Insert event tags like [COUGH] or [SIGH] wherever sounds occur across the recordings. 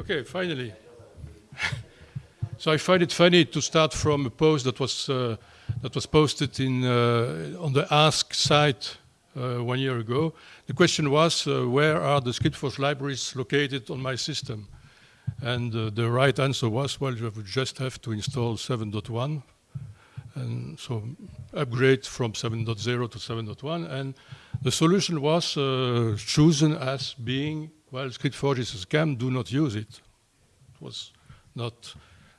Okay, finally. so I find it funny to start from a post that was uh, that was posted in uh, on the Ask site uh, one year ago. The question was, uh, where are the ScriptForge libraries located on my system? And uh, the right answer was, well, you would just have to install 7.1 and so upgrade from 7.0 to 7.1. And the solution was uh, chosen as being well, ScriptForge is a scam, do not use it. It was not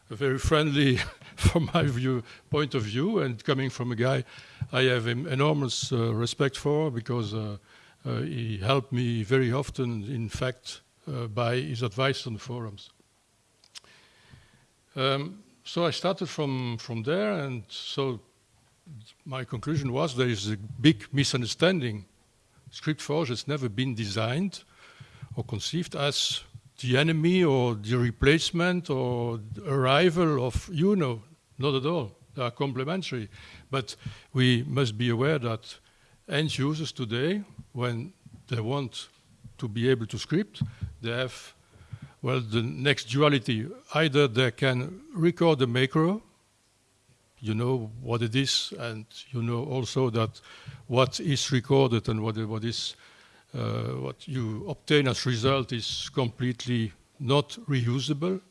very friendly [LAUGHS] from my view, point of view, and coming from a guy I have enormous uh, respect for because uh, uh, he helped me very often, in fact, uh, by his advice on forums. Um, so I started from, from there, and so my conclusion was there is a big misunderstanding. ScriptForge has never been designed or conceived as the enemy or the replacement or arrival of UNO Not at all. They are complementary. But we must be aware that end users today, when they want to be able to script, they have, well, the next duality. Either they can record the macro, you know what it is, and you know also that what is recorded and what, what is what you obtain as result is completely not reusable.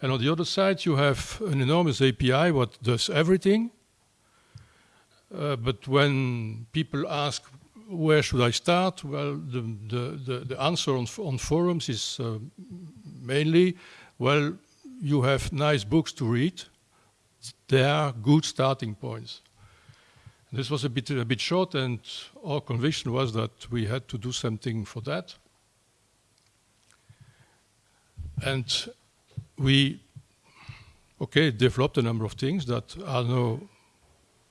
And on the other side, you have an enormous API what does everything. Uh, but when people ask, where should I start? Well, the, the, the, the answer on, on forums is uh, mainly, well, you have nice books to read. They are good starting points. This was a bit, a bit short and our conviction was that we had to do something for that. And we, okay, developed a number of things that are now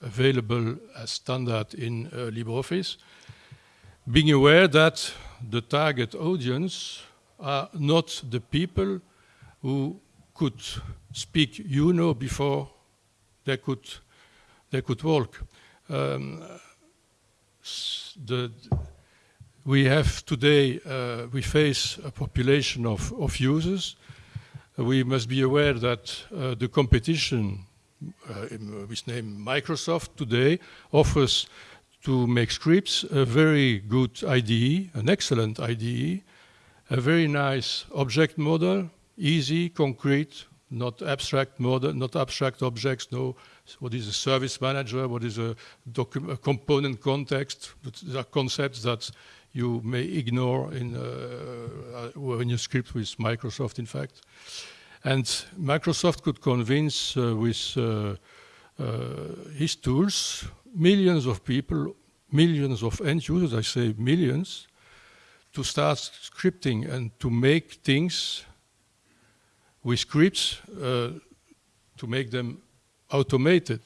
available as standard in uh, LibreOffice, being aware that the target audience are not the people who could speak UNO before they could they could walk um, the, we have today, uh, we face a population of, of users. We must be aware that uh, the competition, uh, in, with name Microsoft today, offers to make scripts a very good IDE, an excellent IDE, a very nice object model, easy, concrete, not abstract model, not abstract objects, no what is a service manager, what is a, a component context. These are concepts that you may ignore in, uh, uh, when you script with Microsoft, in fact. And Microsoft could convince uh, with uh, uh, his tools millions of people, millions of end users, I say millions, to start scripting and to make things with scripts uh, to make them automated.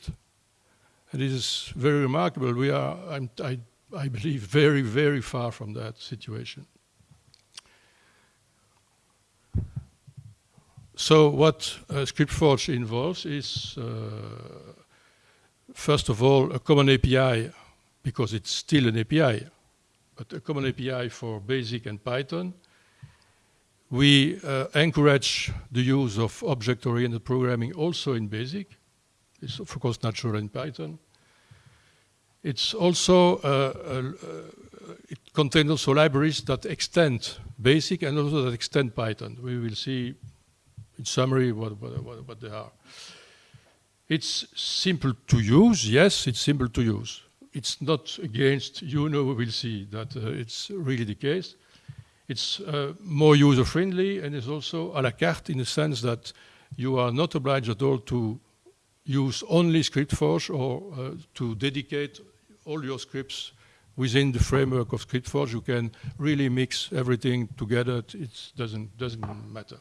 And this is very remarkable. We are, I, I believe, very, very far from that situation. So what uh, ScriptForge involves is, uh, first of all, a common API, because it's still an API, but a common API for BASIC and Python. We uh, encourage the use of object-oriented programming also in BASIC. It's of course natural in Python. It's also, uh, uh, it contains also libraries that extend BASIC and also that extend Python. We will see in summary what, what, what they are. It's simple to use, yes, it's simple to use. It's not against, UNO, we will see that uh, it's really the case. It's uh, more user-friendly and is also à la carte in the sense that you are not obliged at all to use only ScriptForge or uh, to dedicate all your scripts within the framework of ScriptForge. You can really mix everything together. It doesn't, doesn't matter.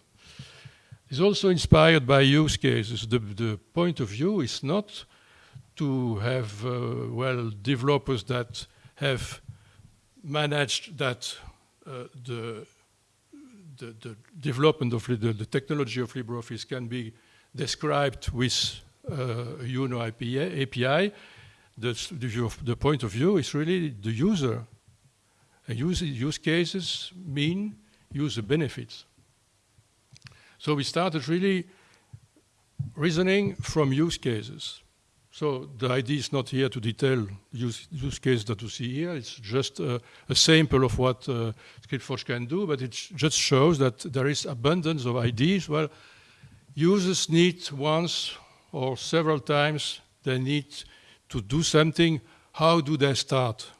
It's also inspired by use cases. The, the point of view is not to have, uh, well, developers that have managed that uh, the, the, the, development of the, the technology of LibreOffice can be described with UNO API, API the, the, the, point of view is really the user. And use, use cases mean user benefits. So we started really reasoning from use cases. So the idea is not here to detail use, use case that you see here. It's just uh, a sample of what uh, ScriptForge can do, but it just shows that there is abundance of ideas. Well, users need once or several times, they need to do something. How do they start?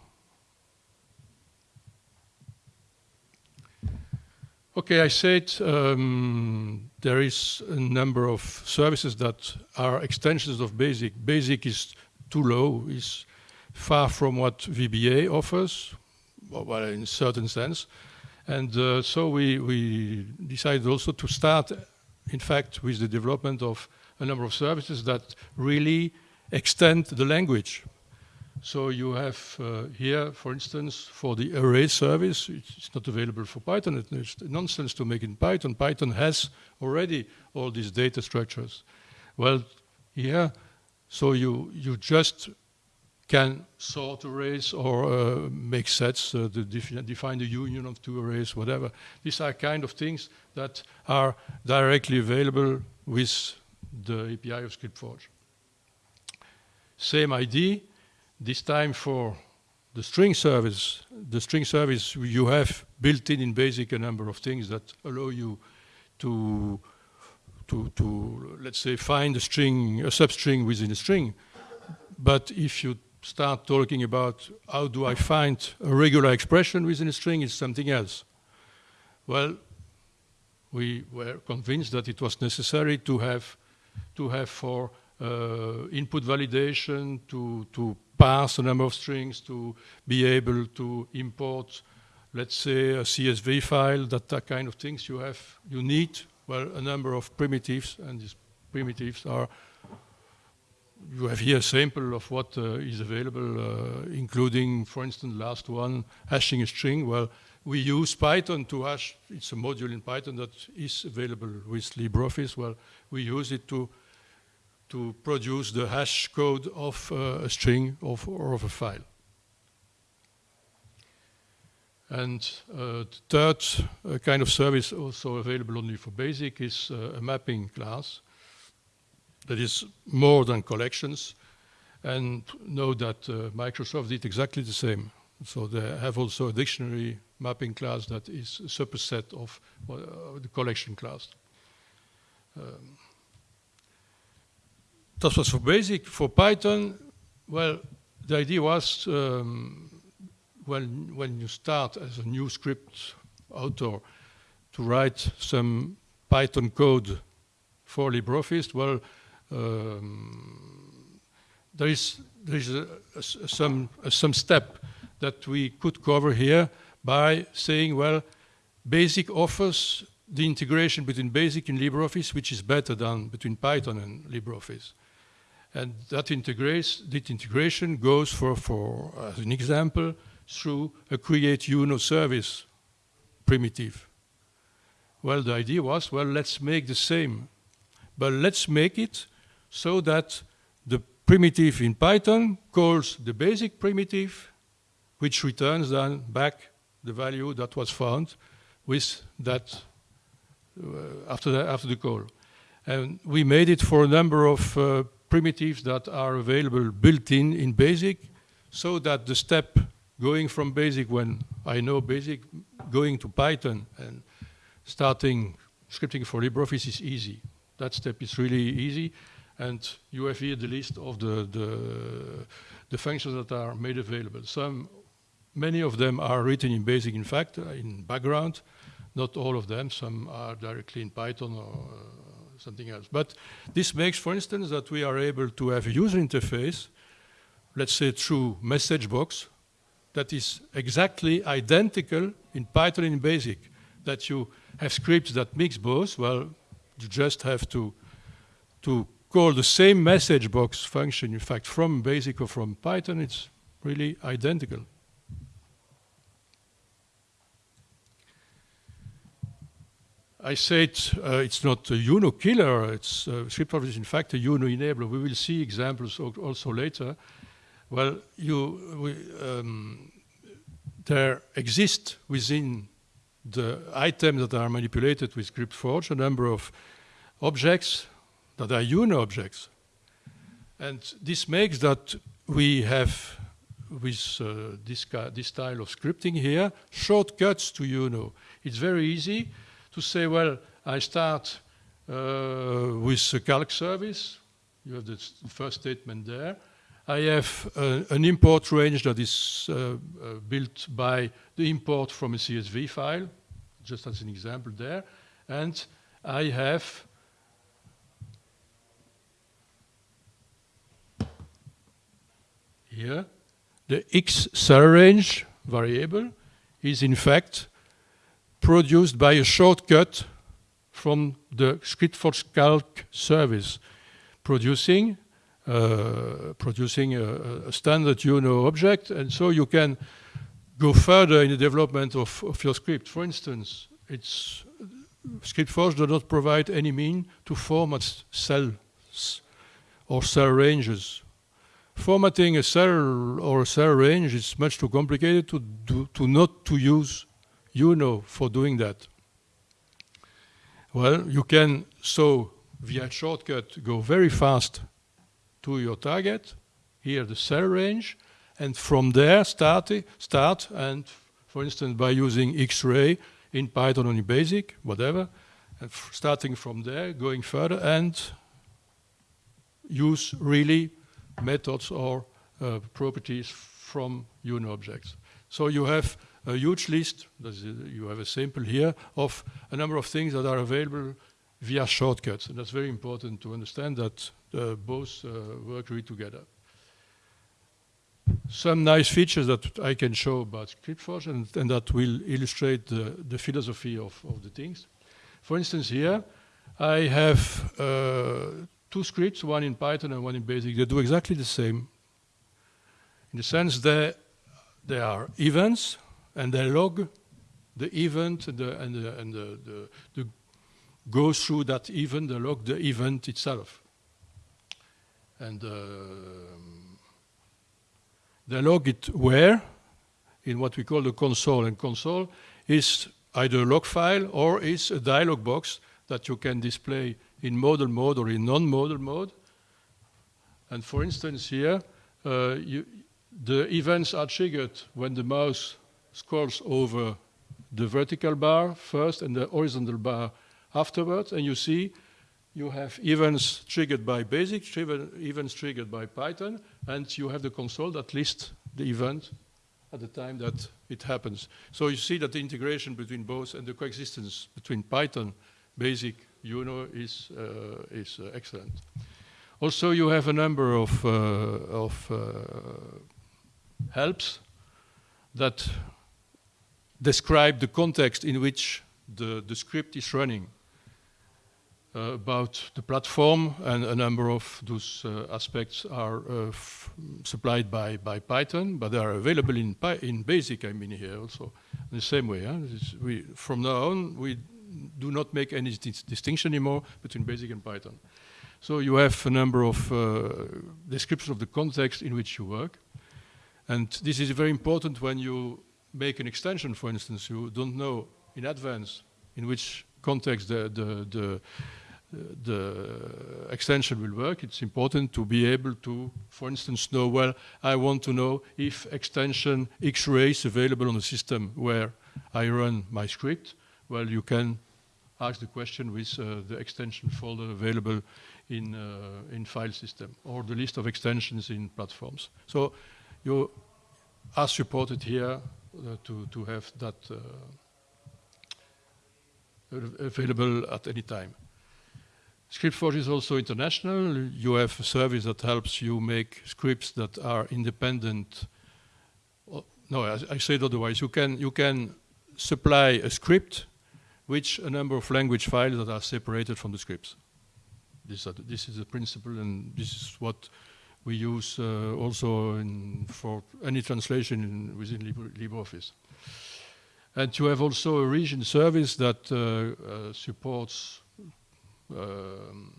Okay, I said um, there is a number of services that are extensions of BASIC. BASIC is too low, is far from what VBA offers, well, in a certain sense. And uh, so we, we decided also to start, in fact, with the development of a number of services that really extend the language. So you have uh, here, for instance, for the array service, it's not available for Python. It's nonsense to make in Python. Python has already all these data structures. Well, here, so you, you just can sort arrays or uh, make sets, uh, defi define the union of two arrays, whatever. These are kind of things that are directly available with the API of ScriptForge. Same ID, this time for the string service, the string service you have built in in BASIC a number of things that allow you to, to, to let's say, find a string, a substring within a string. But if you start talking about how do I find a regular expression within a string, it's something else. Well, we were convinced that it was necessary to have, to have for uh, input validation, to, to parse a number of strings to be able to import, let's say, a CSV file, that, that kind of things you have, you need, well, a number of primitives, and these primitives are, you have here a sample of what uh, is available, uh, including, for instance, last one, hashing a string. Well, we use Python to hash, it's a module in Python that is available with LibreOffice. Well, we use it to to produce the hash code of uh, a string of, or of a file. And uh, the third uh, kind of service also available only for BASIC is uh, a mapping class that is more than collections. And know that uh, Microsoft did exactly the same. So they have also a dictionary mapping class that is a superset of uh, the collection class. Um, that was for basic. For Python, well, the idea was um, when, when you start as a new script author to write some Python code for LibreOffice, well, um, there is, there is a, a, some, a, some step that we could cover here by saying, well, BASIC offers the integration between BASIC and LibreOffice, which is better than between Python and LibreOffice. And that, that integration goes for, for, as an example, through a create UNO service primitive. Well, the idea was, well, let's make the same, but let's make it so that the primitive in Python calls the basic primitive, which returns then back the value that was found with that uh, after, the, after the call. And we made it for a number of uh, primitives that are available built in in BASIC so that the step going from BASIC when I know BASIC, going to Python and starting scripting for LibreOffice is easy. That step is really easy. And you have here the list of the, the, the functions that are made available. Some, many of them are written in BASIC, in fact, uh, in background. Not all of them. Some are directly in Python or uh, something else. But this makes, for instance, that we are able to have a user interface, let's say through message box, that is exactly identical in Python in BASIC. That you have scripts that mix both, well, you just have to, to call the same message box function, in fact, from BASIC or from Python, it's really identical. I said uh, it's not a UNO killer, it's uh, ScriptForge is in fact a UNO enabler. We will see examples also later. Well, you, we, um, there exist within the items that are manipulated with ScriptForge, a number of objects that are UNO objects. And this makes that we have, with uh, this, this style of scripting here, shortcuts to UNO. It's very easy to say, well, I start uh, with a calc service. You have the first statement there. I have an import range that is uh, uh, built by the import from a CSV file, just as an example there. And I have here the x cell range variable is in fact produced by a shortcut from the ScriptForge calc service producing uh, producing a, a, standard UNO object, and so you can go further in the development of, of your script. For instance, it's ScriptForge does not provide any mean to format cells or cell ranges. Formatting a cell or a cell range is much too complicated to, do, to not to use UNO for doing that. Well, you can so via shortcut go very fast to your target, here the cell range, and from there start, start and for instance by using X-ray in Python or in BASIC, whatever, and starting from there, going further and use really methods or uh, properties from UNO objects. So you have a huge list, you have a sample here, of a number of things that are available via shortcuts. And that's very important to understand that uh, both uh, work really together. Some nice features that I can show about ScriptForge and, and that will illustrate the, the philosophy of, of the things. For instance, here I have uh, two scripts, one in Python and one in BASIC. They do exactly the same. In the sense that they are events and they log the event and the, and the, and the, the, the go through that event, the log the event itself. And uh, they log it where? In what we call the console. And console is either a log file or is a dialog box that you can display in modal mode or in non-modal mode. And for instance here, uh, you, the events are triggered when the mouse scrolls over the vertical bar first and the horizontal bar afterwards, and you see you have events triggered by BASIC, events triggered by Python, and you have the console that lists the event at the time that it happens. So you see that the integration between both and the coexistence between Python, BASIC, UNO is, uh, is uh, excellent. Also, you have a number of, uh, of uh, helps that describe the context in which the, the script is running. Uh, about the platform, and a number of those uh, aspects are uh, supplied by, by Python, but they are available in, in BASIC, I mean here also, in the same way. Huh? We, from now on, we do not make any dis distinction anymore between BASIC and Python. So you have a number of uh, descriptions of the context in which you work. And this is very important when you make an extension, for instance, you don't know in advance in which context the, the, the, the extension will work, it's important to be able to, for instance, know, well, I want to know if extension X-ray is available on the system where I run my script. Well, you can ask the question with uh, the extension folder available in, uh, in file system or the list of extensions in platforms. So you are supported here to, to have that uh, available at any time. ScriptForge is also international. You have a service that helps you make scripts that are independent. No, I, I said otherwise. You can, you can supply a script which a number of language files that are separated from the scripts. This, uh, this is a principle and this is what we use uh, also for any translation in, within Libre, LibreOffice. And to have also a region service that uh, uh, supports um,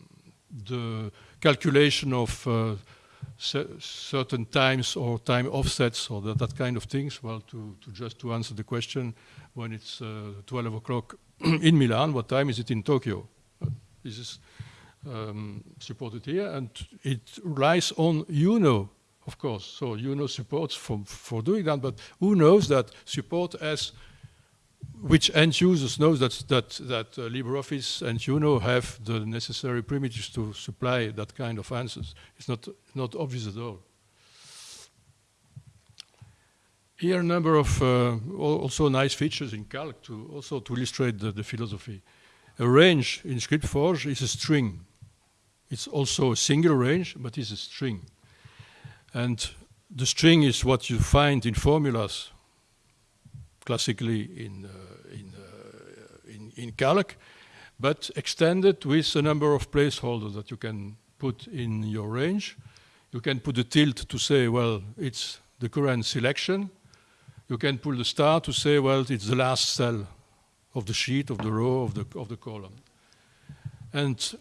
the calculation of certain times or time offsets or that, that, kind of things. Well, to, to just to answer the question, when it's uh, 12 o'clock [CLEARS THROAT] in Milan, what time is it in Tokyo? this is um, supported here, and it relies on UNO, of course. So UNO supports for, for doing that, but who knows that support as which end users knows that that that uh, LibreOffice and UNO have the necessary primitives to supply that kind of answers. It's not not obvious at all. Here a number of uh, also nice features in Calc to also to illustrate the, the philosophy. A range in ScriptForge is a string. It's also a single range, but it's a string. And the string is what you find in formulas, classically in, uh, in, uh, in, in Calc, but extended with a number of placeholders that you can put in your range. You can put a tilde to say, well, it's the current selection. You can pull the star to say, well, it's the last cell of the sheet, of the row, of the, of the column. And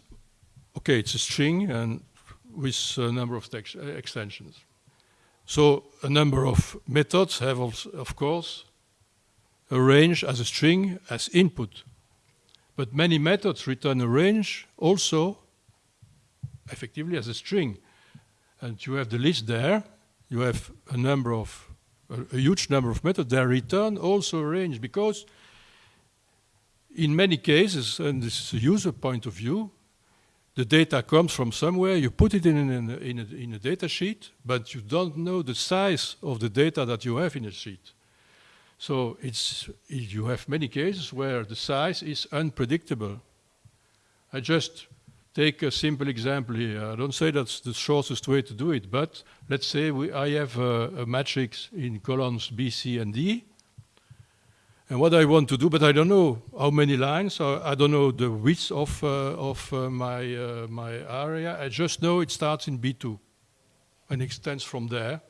okay, it's a string and with a number of uh, extensions. So a number of methods have, of course, a range as a string as input. But many methods return a range also effectively as a string. And you have the list there. You have a number of, a, a huge number of methods that return also a range because in many cases, and this is a user point of view, the data comes from somewhere, you put it in, in, in, a, in a data sheet, but you don't know the size of the data that you have in a sheet. So it's, you have many cases where the size is unpredictable. I just take a simple example here. I don't say that's the shortest way to do it, but let's say we, I have a, a matrix in columns B, C, and D, and what I want to do, but I don't know how many lines, I don't know the width of, uh, of uh, my, uh, my area. I just know it starts in B2 and extends from there.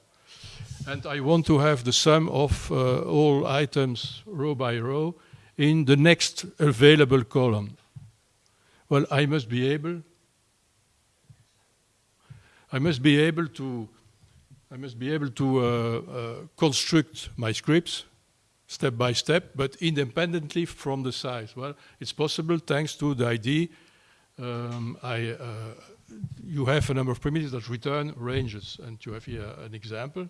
And I want to have the sum of all items row by row in the next available column. Well, I must be able, I must be able to, I must be able to uh, uh, construct my scripts step by step, but independently from the size. Well, it's possible thanks to the ID. Um, I, uh, you have a number of primitives that return ranges, and you have here an example.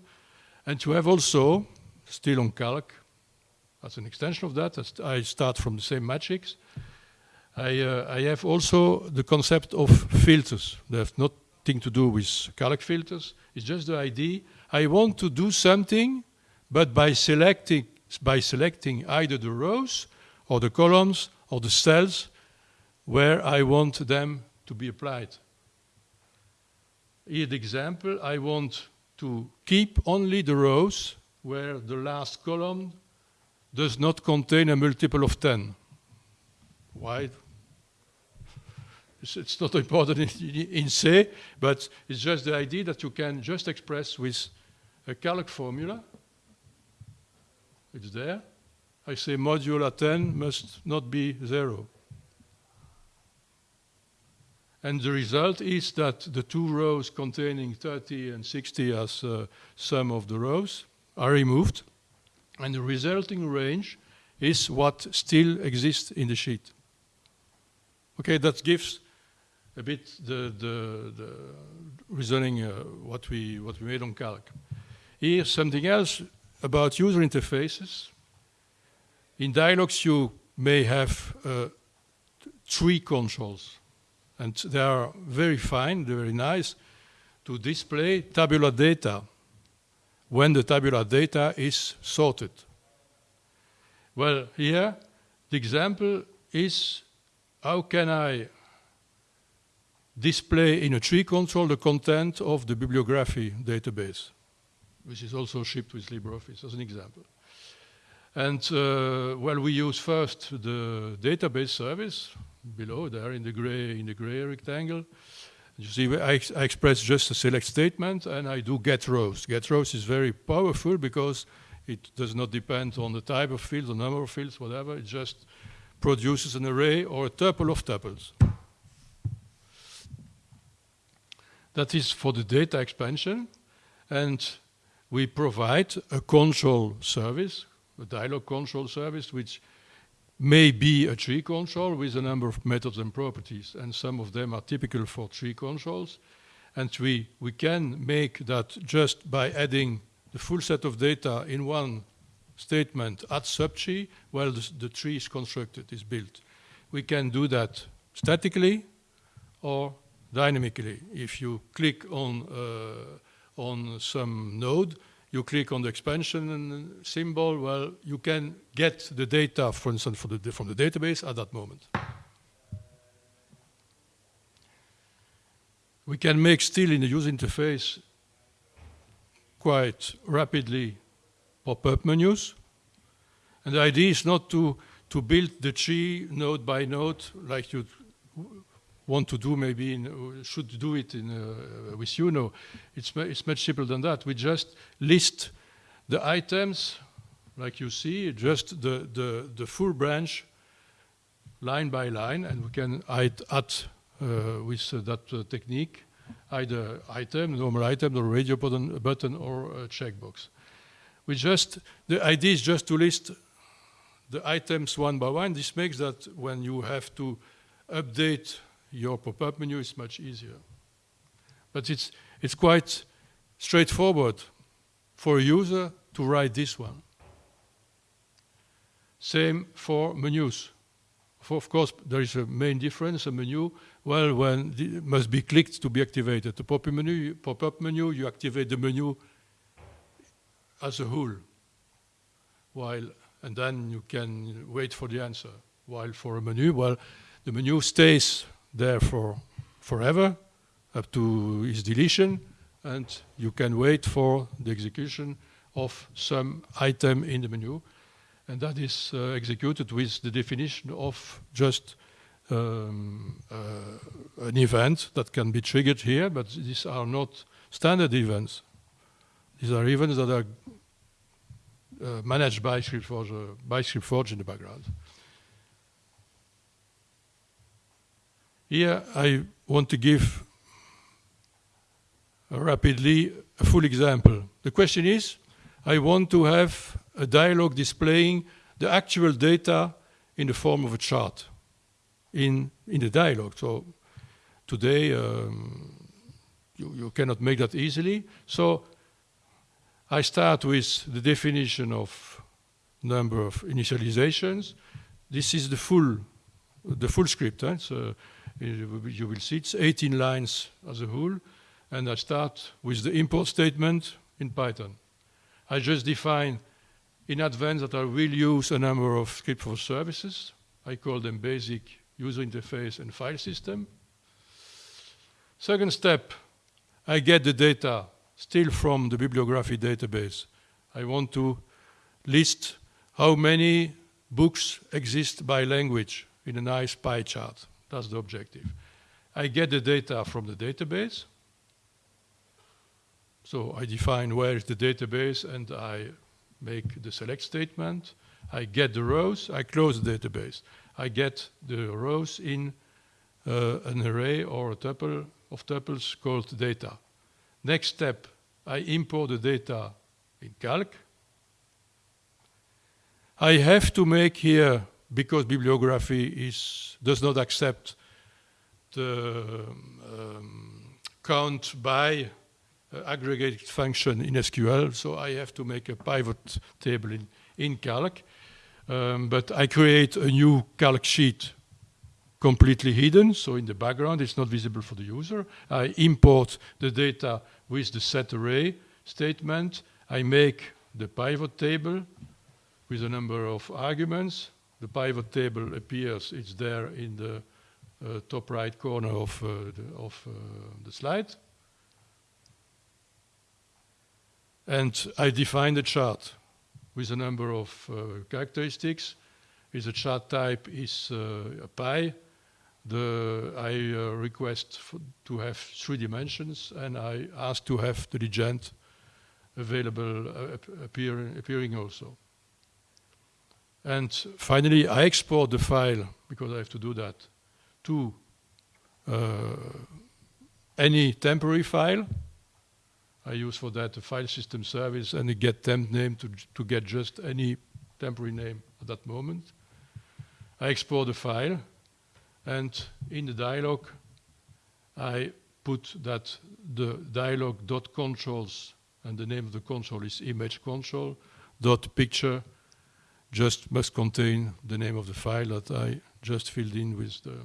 And you have also, still on calc, as an extension of that, I start from the same matrix. I, uh, I have also the concept of filters. They have nothing to do with calc filters. It's just the ID. I want to do something, but by selecting by selecting either the rows or the columns or the cells where I want them to be applied. Here the example, I want to keep only the rows where the last column does not contain a multiple of 10. Why? It's, it's not important in, in C, but it's just the idea that you can just express with a calc formula it's there. I say modulo 10 must not be zero. And the result is that the two rows containing 30 and 60 as uh, sum of the rows are removed. And the resulting range is what still exists in the sheet. Okay, that gives a bit the, the, the reasoning uh, what, we, what we made on calc. Here, something else about user interfaces. In dialogues, you may have uh, three consoles, and they are very fine, they're very nice, to display tabular data when the tabular data is sorted. Well, here, the example is how can I display in a tree control the content of the bibliography database which is also shipped with LibreOffice as an example. And uh, well, we use first the database service below there in the gray in the gray rectangle. You see, I, ex I express just a select statement, and I do get rows. Get rows is very powerful because it does not depend on the type of field, the number of fields, whatever. It just produces an array or a tuple of tuples. That is for the data expansion. And we provide a control service, a dialog control service, which may be a tree control with a number of methods and properties. And some of them are typical for tree controls. And we, we can make that just by adding the full set of data in one statement at subtree while the, the tree is constructed, is built. We can do that statically or dynamically. If you click on, uh, on some node, you click on the expansion symbol, well, you can get the data, for instance, the, from the database at that moment. We can make still in the user interface quite rapidly pop-up menus. And the idea is not to, to build the tree node by node like you want to do maybe, in, should do it in, uh, with UNO. It's, it's much simpler than that. We just list the items, like you see, just the, the, the full branch line by line, and we can add, add uh, with uh, that uh, technique either item, normal item, or radio button, button or a checkbox. We just, the idea is just to list the items one by one. This makes that when you have to update your pop-up menu, is much easier. But it's, it's quite straightforward for a user to write this one. Same for menus. For, of course, there is a main difference. A menu, well, when must be clicked to be activated. The pop-up menu, pop menu, you activate the menu as a whole. While, and then you can wait for the answer. While for a menu, well, the menu stays there for forever up to its deletion, and you can wait for the execution of some item in the menu. And that is uh, executed with the definition of just um, uh, an event that can be triggered here, but these are not standard events. These are events that are uh, managed by ScriptForge, uh, by ScriptForge in the background. Here I want to give rapidly a full example. The question is, I want to have a dialog displaying the actual data in the form of a chart in, in the dialog. So today um, you, you cannot make that easily. So I start with the definition of number of initializations. This is the full, the full script. Eh? So you will see it's 18 lines as a whole. And I start with the import statement in Python. I just define in advance that I will use a number of ScriptForge services. I call them basic user interface and file system. Second step, I get the data still from the bibliography database. I want to list how many books exist by language in a nice pie chart. That's the objective. I get the data from the database. So I define where is the database and I make the select statement. I get the rows, I close the database. I get the rows in uh, an array or a tuple of tuples called data. Next step, I import the data in Calc. I have to make here, because bibliography is, does not accept the um, count by uh, aggregated function in SQL, so I have to make a pivot table in, in Calc. Um, but I create a new Calc sheet completely hidden, so in the background it's not visible for the user. I import the data with the set array statement. I make the pivot table with a number of arguments. The pivot table appears, it's there in the uh, top right corner of, uh, the, of uh, the slide. And I define the chart with a number of uh, characteristics. Is the chart type is uh, a pie. The, I uh, request to have three dimensions, and I ask to have the legend available, appear, appearing also. And finally, I export the file, because I have to do that, to uh, any temporary file. I use for that a file system service and a get temp name to, to get just any temporary name at that moment. I export the file and in the dialog I put that the dialog dot controls and the name of the console is image console dot picture just must contain the name of the file that I just filled in with the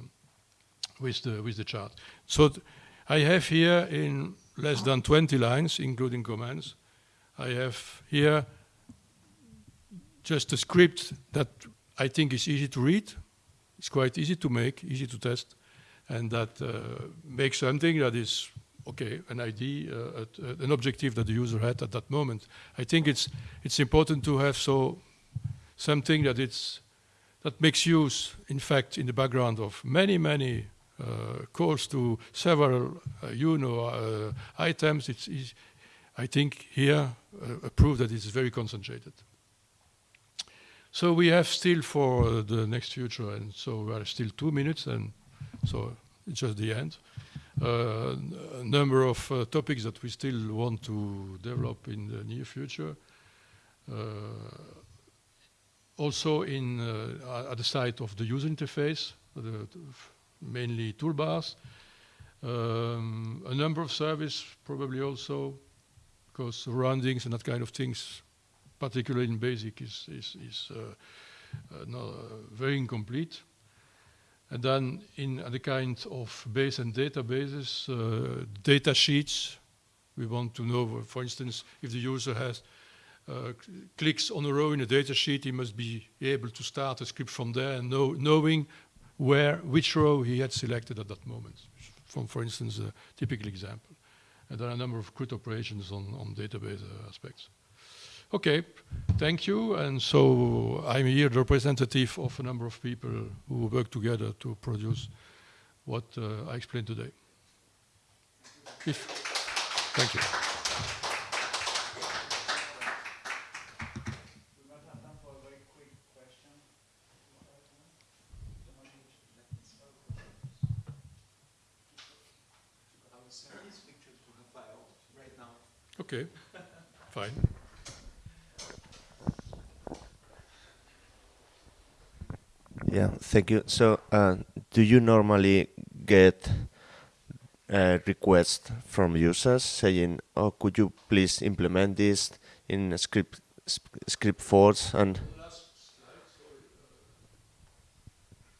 with the with the chart. So I have here in less than 20 lines, including commands, I have here just a script that I think is easy to read. It's quite easy to make, easy to test, and that uh, makes something that is okay, an ID, uh, uh, an objective that the user had at that moment. I think it's it's important to have so something that it's that makes use, in fact, in the background of many, many uh, calls to several, uh, you know, uh, items. It's, it's, I think here a proof that it's very concentrated. So we have still for the next future, and so we are still two minutes, and so it's just the end. Uh, a number of uh, topics that we still want to develop in the near future. Uh, also in at the side of the user interface, the, mainly toolbars. Um, a number of service probably also, because surroundings and that kind of things, particularly in BASIC, is, is, is uh, uh, not, uh, very incomplete. And then in the kind of base and databases, uh, data sheets, we want to know, for instance, if the user has uh, clicks on a row in a data sheet, he must be able to start a script from there and know, knowing where, which row he had selected at that moment. From, for instance, a typical example. And there are a number of CRUD operations on, on database uh, aspects. Okay, thank you. And so I'm here representative of a number of people who work together to produce what uh, I explained today. If, thank you. Okay, fine. Yeah, thank you. So, uh, do you normally get uh, requests from users saying, "Oh, could you please implement this in script ScriptForge and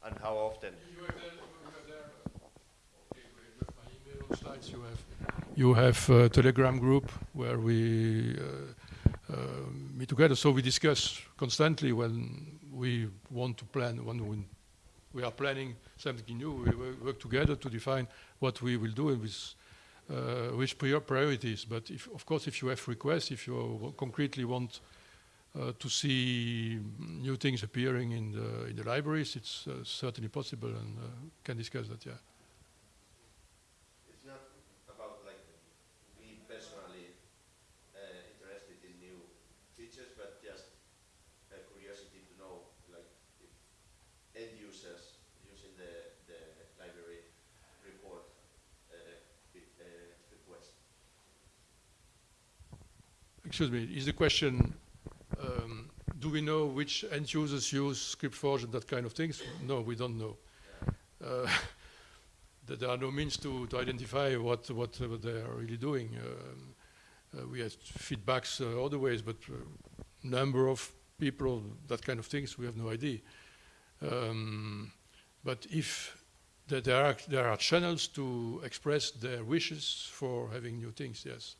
and how often?" You have a Telegram group where we uh, uh, meet together. So we discuss constantly when we want to plan, when we are planning something new, we work together to define what we will do and with uh, which priorities. But if, of course, if you have requests, if you concretely want uh, to see new things appearing in the, in the libraries, it's uh, certainly possible and uh, can discuss that, yeah. Excuse me, is the question, um, do we know which end users use ScriptForge and that kind of things? No, we don't know. Uh, [LAUGHS] there are no means to, to identify what, what, what they are really doing. Um, uh, we have feedbacks uh, other ways, but uh, number of people, that kind of things, we have no idea. Um, but if there are, there are channels to express their wishes for having new things, yes.